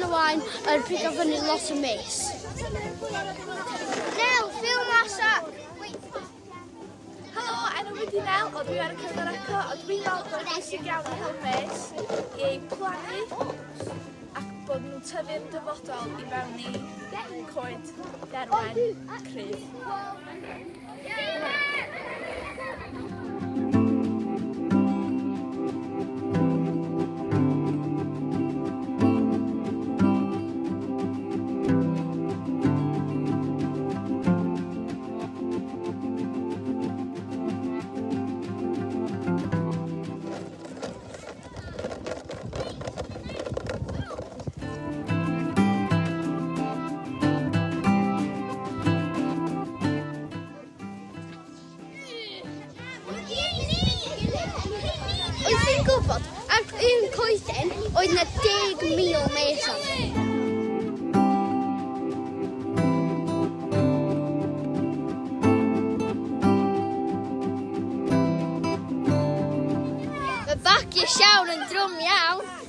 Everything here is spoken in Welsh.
yn y wain yn pigo fyny lot o mis. Nel, ffilm asa! Helo, er enw fi di Nel, o dwi ar y cyfer eco, o dwi'n meddwl bod yn bwysig iawn i helpus i plannu ac bod nhw'n tyfu'r dyfodol i fewn i coed derwen cryf. gwybod, ar un coeden oedd yna 10,000 meson. Mae bagiau siawn yn drwm iawn.